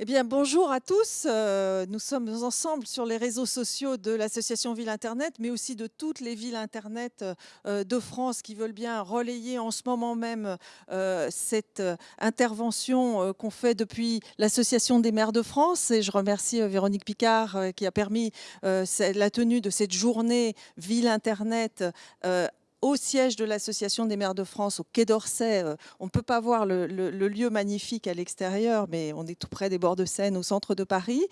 Eh bien, bonjour à tous. Euh, nous sommes ensemble sur les réseaux sociaux de l'association Ville Internet, mais aussi de toutes les villes Internet euh, de France qui veulent bien relayer en ce moment même euh, cette intervention qu'on fait depuis l'association des maires de France. Et je remercie Véronique Picard qui a permis la tenue de cette journée Ville Internet au siège de l'Association des maires de France, au Quai d'Orsay. Euh, on ne peut pas voir le, lieu magnifique à l'extérieur, mais on est tout près des bords de Seine, au centre de Paris.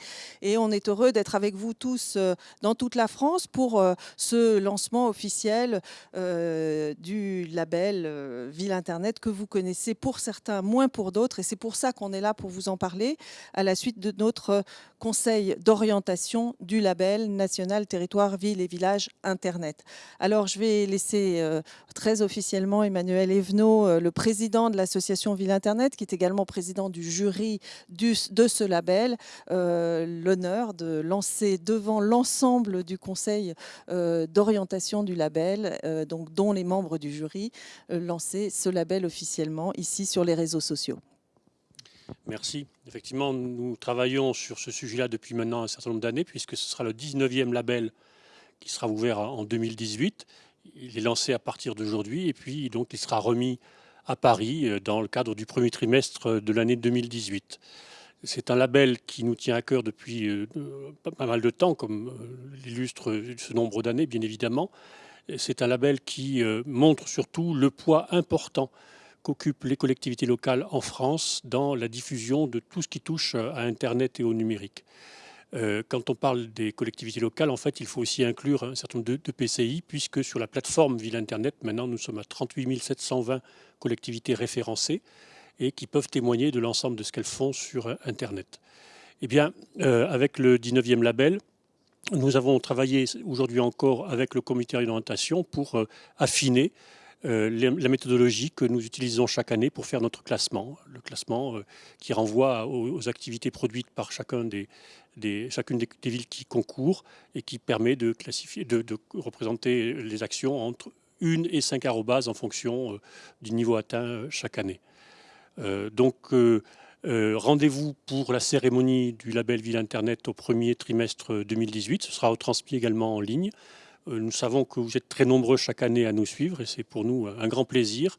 Et on est heureux d'être avec vous tous euh, dans toute la France pour euh, ce lancement officiel du label Ville Internet que vous connaissez pour certains, moins pour d'autres. Et c'est pour ça qu'on est là pour vous en parler à la suite de notre conseil d'orientation du label national territoire ville et village Internet. Alors je vais laisser euh, très officiellement Emmanuel Evenot, euh, le président de l'association Ville Internet, qui est également président du jury de ce label, euh, l'honneur de lancer devant l'ensemble du conseil d'orientation du label, dont les membres du jury, lancer ce label officiellement ici sur les réseaux sociaux. Merci. Effectivement, nous travaillons sur ce sujet-là depuis maintenant un certain nombre d'années, puisque ce sera le 19e label qui sera ouvert en 2018 il est lancé à partir d'aujourd'hui et puis donc il sera remis à Paris euh, dans le cadre du premier trimestre de l'année 2018. C'est un label qui nous tient à cœur depuis euh, pas mal de temps, comme euh, l'illustre ce nombre d'années, bien évidemment. C'est un label qui montre surtout le poids important qu'occupent les collectivités locales en France dans la diffusion de tout ce qui touche à Internet et au numérique. Euh, quand on parle des collectivités locales, en fait, il faut aussi inclure un certain nombre de, PCI, puisque sur la plateforme Ville Internet, maintenant, nous sommes à 38 720 collectivités référencées et qui peuvent témoigner de l'ensemble de ce qu'elles font sur Internet. Eh bien, euh, avec le 19e label, nous avons travaillé aujourd'hui encore avec le comité d'orientation pour euh, affiner la méthodologie que nous utilisons chaque année pour faire notre classement. Le classement qui renvoie aux, activités produites par chacune des, villes qui concourent et qui permet de, classifier, de, représenter les actions entre une et cinq arrobas en fonction euh, du niveau atteint euh, chaque année. Euh, donc, rendez-vous pour la cérémonie du label Ville Internet au premier trimestre 2018. Ce sera retransmis également en ligne. Nous savons que vous êtes très nombreux chaque année à nous suivre et c'est pour nous un grand plaisir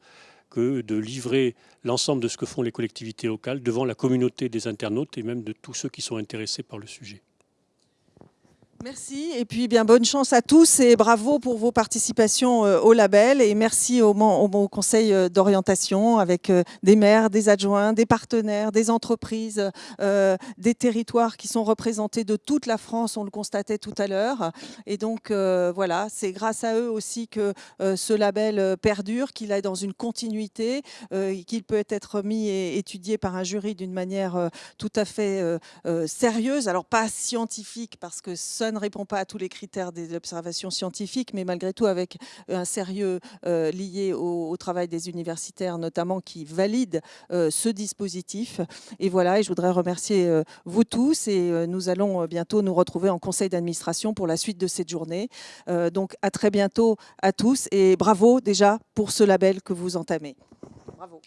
que de livrer l'ensemble de ce que font les collectivités locales devant la communauté des internautes et même de tous ceux qui sont intéressés par le sujet. Merci et puis bien bonne chance à tous et bravo pour vos participations euh, au label et merci au, conseil euh, d'orientation avec euh, des maires, des adjoints, des partenaires, des entreprises, des territoires qui sont représentés de toute la France, on le constatait tout à l'heure. Et donc voilà, c'est grâce à eux aussi que ce label perdure, qu'il est dans une continuité, qu'il peut être mis et étudié par un jury d'une manière tout à fait sérieuse. Alors pas scientifique parce que ça ne répond pas à tous les critères des observations scientifiques, mais malgré tout avec un sérieux euh, lié au, travail des universitaires, notamment qui valident euh, ce dispositif. Et voilà, et je voudrais remercier euh, vous tous et nous allons bientôt nous retrouver en conseil d'administration pour la suite de cette journée. donc à très bientôt à tous et bravo déjà pour ce label que vous entamez. Bravo.